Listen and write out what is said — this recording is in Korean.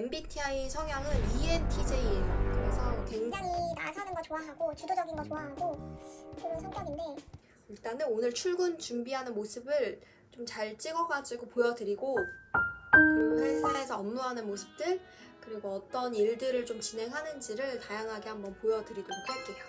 MBTI 성향은 ENTJ예요. 그래서 굉장히 굉장히 나서는 거 좋아하고 주도적인 거 좋아하고 그런 성격인데 일단은 오늘 출근 준비하는 모습을 좀 잘 찍어가지고 보여드리고 그리고 회사에서 업무하는 모습들 그리고 어떤 일들을 좀 진행하는지를 다양하게 한번 보여드리도록 할게요.